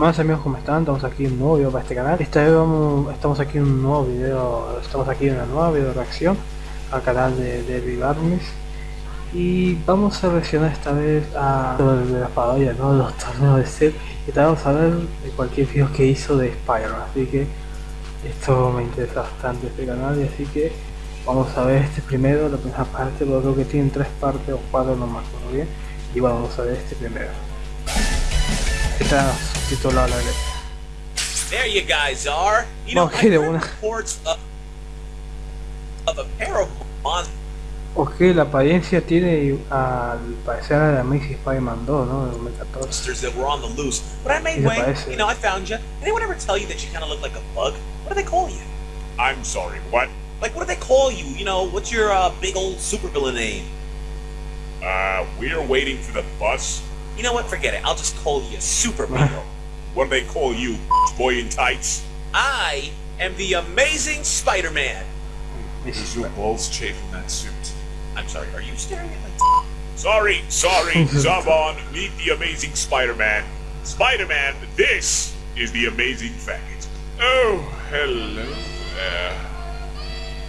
Más amigos, ¿cómo están? Estamos aquí en un nuevo video para este canal. Esta vez estamos aquí en un nuevo video, estamos aquí en una nueva video reacción al canal de Derby y vamos a reaccionar esta vez a de las ¿no? los torneos de set y también vamos a ver cualquier video que hizo de Spider-Man, así que esto me interesa bastante este canal y así que vamos a ver este primero, la primera parte, porque creo que tiene tres partes o cuatro no me acuerdo bien y vamos a ver este primero. Está subtitulado la letra. There you guys are. You know, Okay, I de heard una. reports of, of a pair of monsters Ok, la apariencia tiene al parecer a la Amazing Spider-Man 2, ¿no? De 2014. that were on the loose. But I made Y way. You know, I found you. Anyone ever tell you that you kind of look like a bug? What do they call you? I'm sorry, what? Like, what do they call you? You know, what's your uh, big old supervillain name? Uh, we're waiting for the bus. You know what? Forget it. I'll just call you Super Beetle. What do they call you, boy in tights? I am the Amazing Spider-Man. Is your balls chafing that suit? I'm sorry. Are you staring at my? Sorry, sorry, someone, meet the amazing Spider-Man. Spider-Man, this is the amazing faggot. Oh, hello there.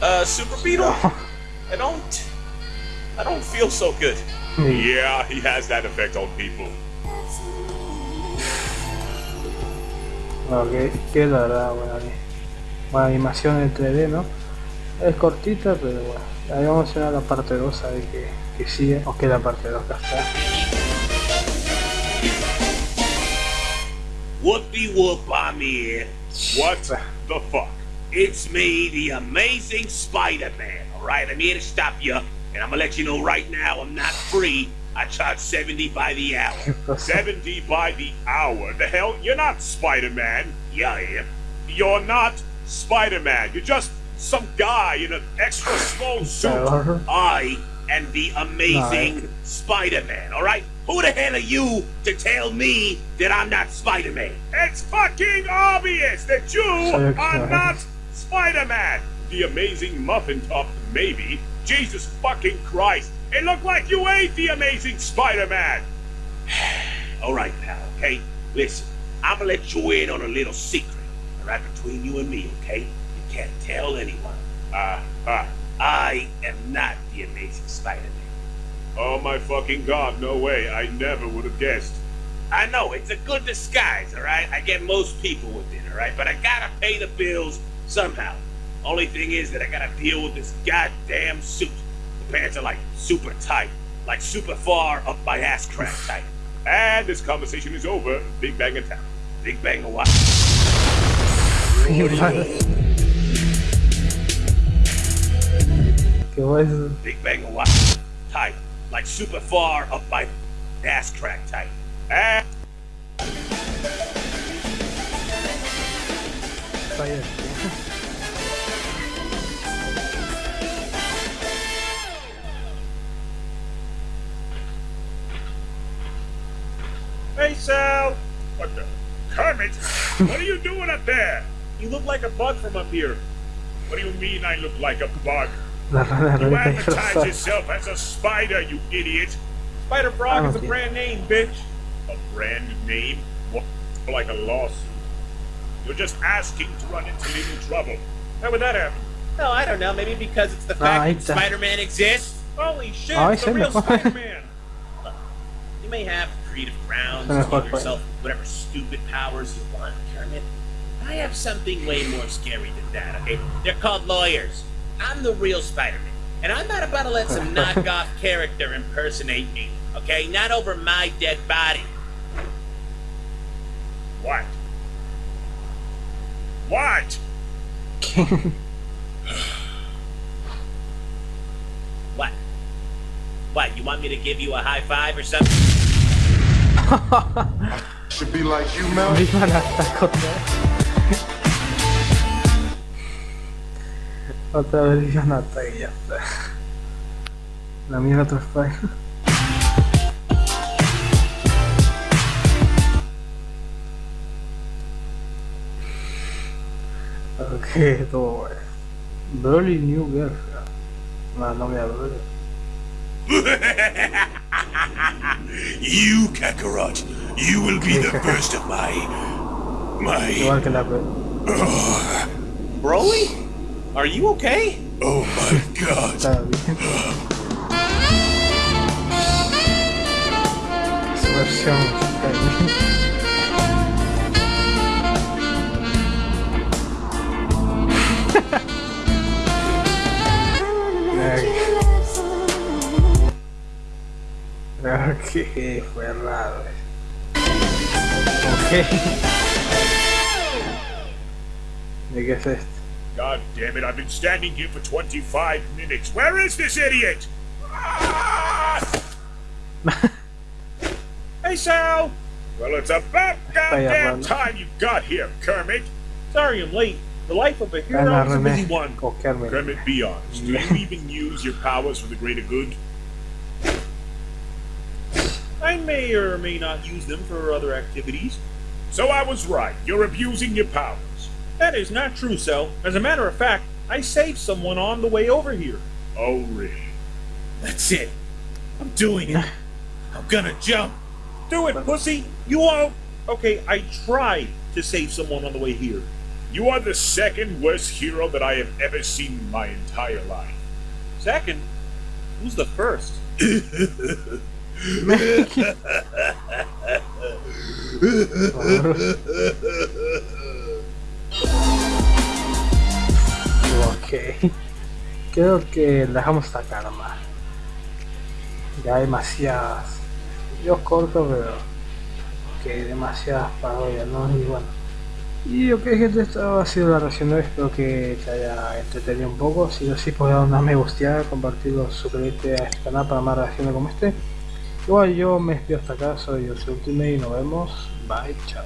Uh, Super Beetle. I don't. I don't feel so good. Yeah, he has that effect on people. Ok, que la verdad, buena, ani- buena animación en 3D, ¿no? Es cortita, pero bueno. Ahí vamos a ver la parte 2, a ver que, que sigue. O que la parte 2 acá está. Whoopie whoop, I'm here. What the fuck? It's me, the amazing Spider-Man. Alright, I'm here to stop you, and I'm gonna let you know right now I'm not free. I charge 70 by the hour. 70 by the hour. The hell? You're not Spider-Man. Yeah, I am. You're not Spider-Man. You're just some guy in an extra small suit. I am the amazing Spider-Man, alright? Who the hell are you to tell me that I'm not Spider-Man? It's fucking obvious that you Sorry, are not Spider-Man. The amazing muffin top, maybe. Jesus fucking Christ. It looked like you ate the amazing Spider-Man. Alright, pal, okay? Listen, I'm gonna let you in on a little secret, Right between you and me, okay? You can't tell anyone. Ah, ah. I am not the amazing Spider-Man. Oh my fucking god, no way. I never would have guessed. I know, it's a good disguise, alright? I get most people with it, alright? But I gotta pay the bills somehow. Only thing is that I gotta deal with this goddamn suit. The pants are like super tight, like super far up my ass crack tight. And this conversation is over. Big Bang in town. Big bang of what? ¿Qué fue eso? Big bang of what? Tight, like super far up my ass crack tight. And Spider. Hey, Kermit? what are you doing up there? You look like a bug from up here. What do you mean I look like a bug? La rana You rarita advertise disfrazada. yourself as a spider, you idiot. Spider Frog is a think- brand name, bitch. A brand name? What? Like a lawsuit. You're just asking to run into legal trouble. How would that happen? No, I don't know. Maybe because it's the fact ahí that. Spider-Man exists. Holy shit, Ay, it's se the real. Spider-Man. You may have creative grounds Se me to give yourself whatever stupid powers you want, Kermit. I have something way more scary than that, okay? They're called lawyers. I'm the real Spider-Man. And I'm not about to let some knockoff character impersonate me, okay? Not over my dead body. What? What? What? What, you want me to give you a high five or something? Should be like you, Mel. Viva la ataca otra vez. Otra vez viva la ataca y ya está. La mía otro Spider. Ok, todo bueno. Broly New Girlfriend. No, no me hablo. You, Kakarot, you will be the first of my My. Igual que la Broly? Are you okay? Oh my god. Está que fue raro. Ok. ¿De qué es esto? God damn it, I've been standing here for 25 minutes. Where is this idiot? Hey, Sal! Well, it's about goddamn hablando. time you got here, Kermit. Sorry I'm late. The life of a hero Ana is a busy one. O Carmen. Kermit, be honest. Do you even use your powers for the greater good? I may or may not use them for other activities. So I was right. You're abusing your powers. That is not true, Cell. As a matter of fact, I saved someone on the way over here. Oh, really? That's it. I'm doing it. I'm gonna jump. Do it, pussy. You won't. Okay, I tried to save someone on the way here. You are the second worst hero that I have ever seen in my entire life. Second, who's the first? Ok. Creo que dejamos hasta acá. Ya hay demasiadas. Yo corto, pero que demasiadas parodias, ¿no? Y bueno. Y ok gente, esta ha sido la reacción de hoy, espero que te haya entretenido un poco. Si lo así, pues dar una me compartirlo, suscribirte a este canal para más reacciones como este. Igual yo me despido hasta acá, soy yo, soy Ultimate y nos vemos. Bye, chao.